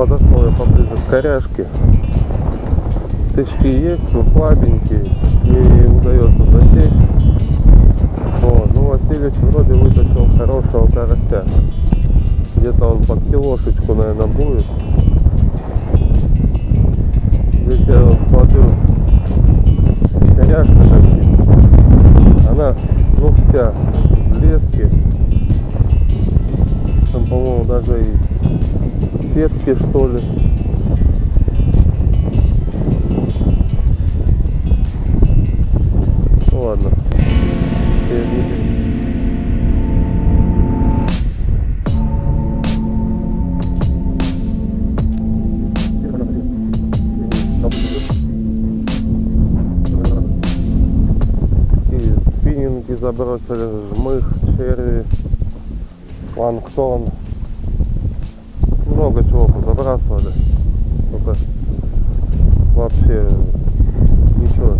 подошел я поближе к коряшке. Тычки есть, но слабенькие, не удается засечь. Вот. Ну, Васильевич вроде вытащил хорошего карася. Где-то он под килошечку, наверное, будет. Здесь я вот смотрю, коряшка такие. Она, ну, вся в леске. Там, по-моему, даже и сетки, что ли. Ну ладно. И спиннинги забросили, жмых, черви, планктон. Много чего позабрасывали. Только вообще ничего.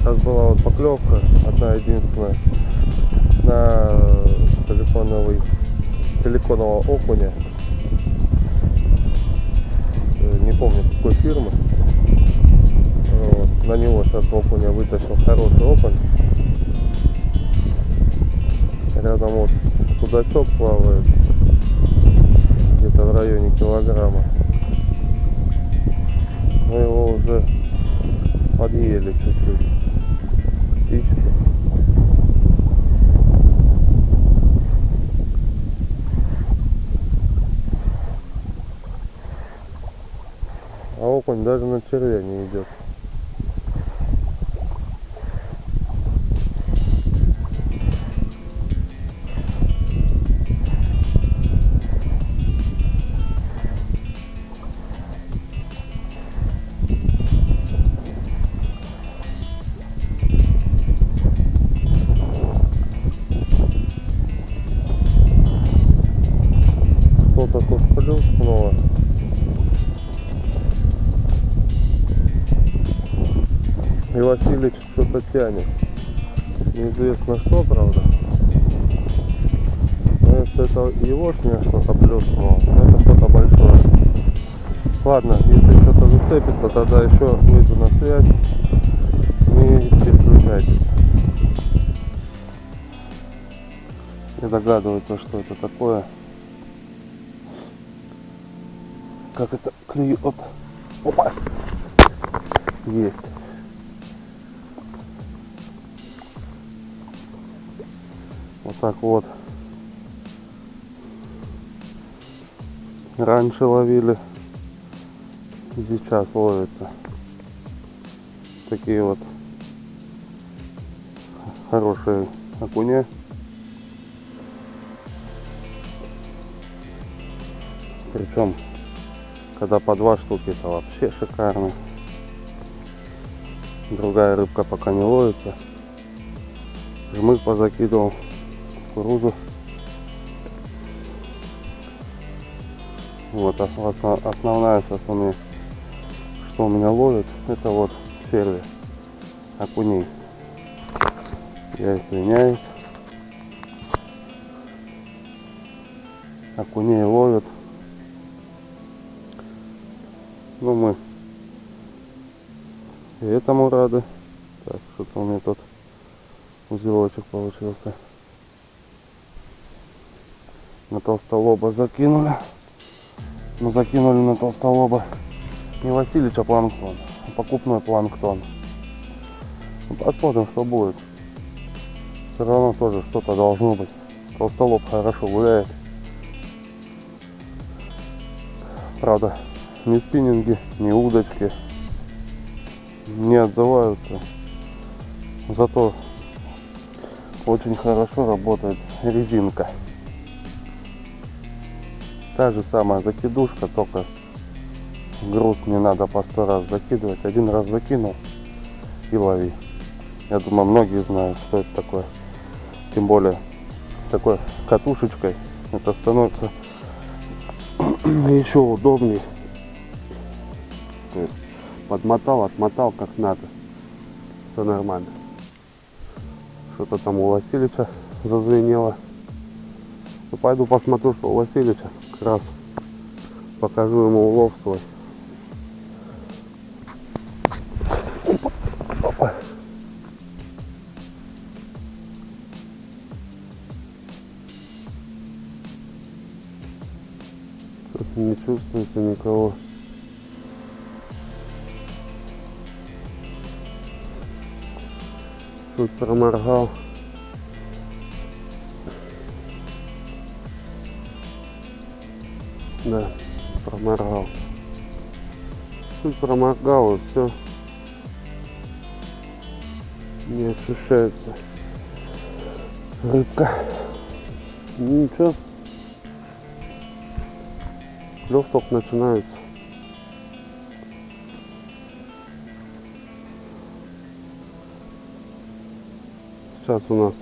Сейчас была вот поклевка, одна единственная, на силиконовый, силиконового окуня. Э, Не помню какой фирмы. Вот. На него сейчас окуня вытащил хороший окунь. Рядом вот судачок плавает. Где-то в районе килограмма. Мы его уже подъели чуть-чуть. А окунь даже на червя не идет. И Васильевич что-то тянет. Неизвестно что, правда. Но если это егошня что-то плюснуло, это что-то большое. Ладно, если что-то зацепится, тогда еще выйду на связь. Не переключайтесь. Все догадываются, что это такое. Как это клюет. Опа! Есть. Так вот. Раньше ловили. Сейчас ловится. Такие вот хорошие окуня. Причем, когда по два штуки, это вообще шикарно. Другая рыбка пока не ловится. Жмых позакидывал кукурузу. Вот ос- осно- основная сейчас у что у меня ловит, это вот черви, окуней. Я извиняюсь. Окуней ловят. Ну мы и этому рады. Так, что-то у меня тут узелочек получился. На толстолоба закинули. Мы закинули на толстолоба не Васильевич, а планктон. а Покупной планктон. Ну, посмотрим, что будет. Все равно тоже что-то должно быть. Толстолоб хорошо гуляет. Правда, ни спиннинги, ни удочки не отзываются. Зато очень хорошо работает резинка. Та же самая закидушка, только груз не надо по сто раз закидывать. Один раз закинул и лови. Я думаю, многие знают, что это такое. Тем более с такой катушечкой это становится еще удобнее. То есть подмотал, отмотал как надо. Все нормально. Что-то там у Васильевича зазвенело. Ну, пойду посмотрю, что у Васильевича. Раз покажу ему улов свой. Тут не чувствуется никого. Тут проморгал. Да, проморгал. Чуть проморгал и все. Не ощущается рыбка. Ничего. Клев только начинается. Сейчас у нас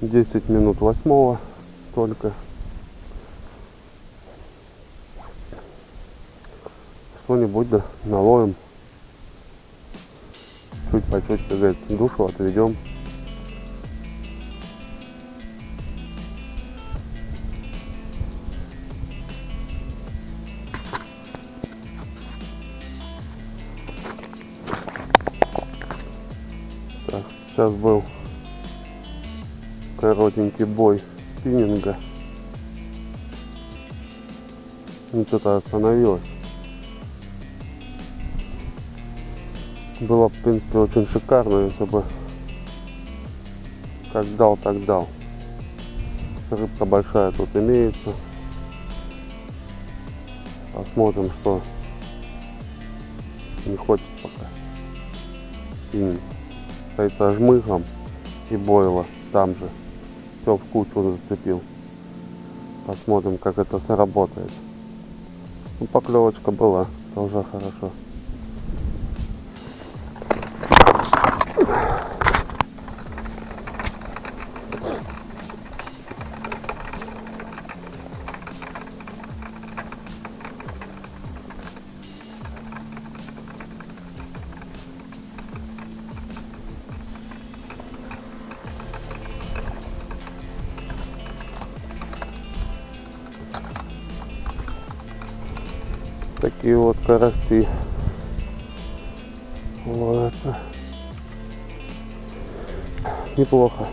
10 минут восьмого только. Что-нибудь наловим. Чуть по чуть, как говорится, душу отведем. Так, сейчас был коротенький бой спиннинга. И что-то остановилось. Было, в принципе, очень шикарно, если бы как дал, так дал. Рыбка большая тут имеется. Посмотрим, что не хочет пока. Спиннинг стоит со жмыхом и бойла там же. Все в кучу зацепил. Посмотрим, как это сработает. Ну, поклевочка была, это уже хорошо. Такие вот караси ловятся. Неплохо.